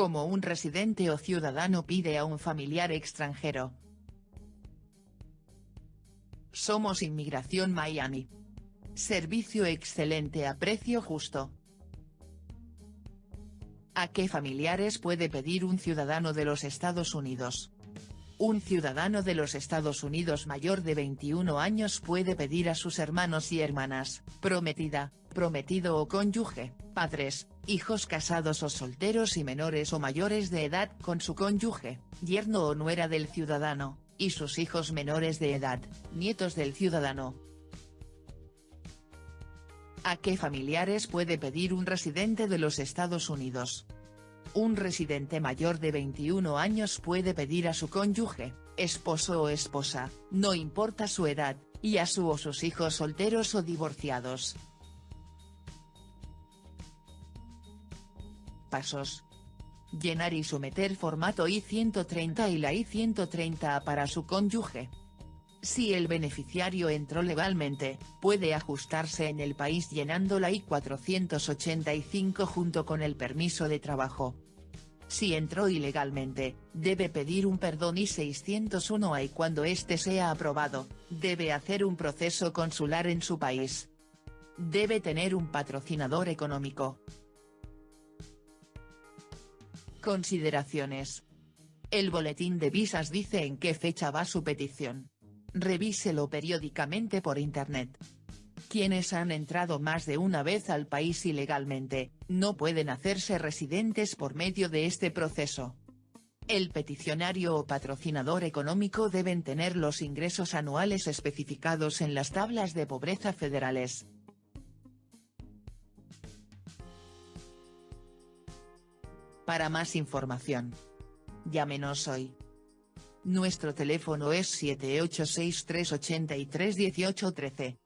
como un residente o ciudadano pide a un familiar extranjero. Somos Inmigración Miami. Servicio excelente a precio justo. ¿A qué familiares puede pedir un ciudadano de los Estados Unidos? Un ciudadano de los Estados Unidos mayor de 21 años puede pedir a sus hermanos y hermanas, prometida, prometido o cónyuge, padres, hijos casados o solteros y menores o mayores de edad con su cónyuge, yerno o nuera del ciudadano, y sus hijos menores de edad, nietos del ciudadano. ¿A qué familiares puede pedir un residente de los Estados Unidos? Un residente mayor de 21 años puede pedir a su cónyuge, esposo o esposa, no importa su edad, y a su o sus hijos solteros o divorciados. Pasos. Llenar y someter formato I-130 y la I-130 para su cónyuge. Si el beneficiario entró legalmente, puede ajustarse en el país llenando la I-485 junto con el permiso de trabajo. Si entró ilegalmente, debe pedir un perdón I-601 y cuando este sea aprobado, debe hacer un proceso consular en su país. Debe tener un patrocinador económico. Consideraciones. El boletín de visas dice en qué fecha va su petición. Revíselo periódicamente por Internet. Quienes han entrado más de una vez al país ilegalmente, no pueden hacerse residentes por medio de este proceso. El peticionario o patrocinador económico deben tener los ingresos anuales especificados en las tablas de pobreza federales. Para más información. Llámenos hoy. Nuestro teléfono es 7863831813.